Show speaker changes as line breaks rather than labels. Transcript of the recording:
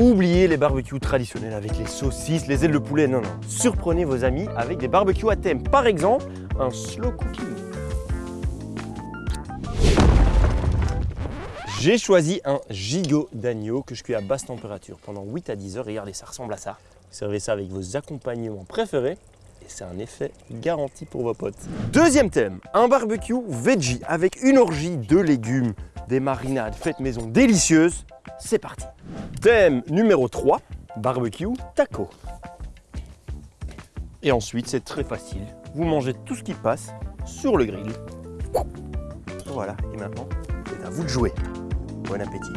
Oubliez les barbecues traditionnels avec les saucisses, les ailes de poulet, non, non. Surprenez vos amis avec des barbecues à thème. Par exemple, un slow cooking. J'ai choisi un gigot d'agneau que je cuis à basse température pendant 8 à 10 heures. Regardez, ça ressemble à ça. Servez ça avec vos accompagnements préférés et c'est un effet garanti pour vos potes. Deuxième thème, un barbecue veggie avec une orgie de légumes, des marinades faites maison délicieuses. C'est parti. Thème numéro 3, barbecue taco. Et ensuite, c'est très facile. Vous mangez tout ce qui passe sur le grill. Voilà, et maintenant, c'est à vous de jouer. Bon appétit.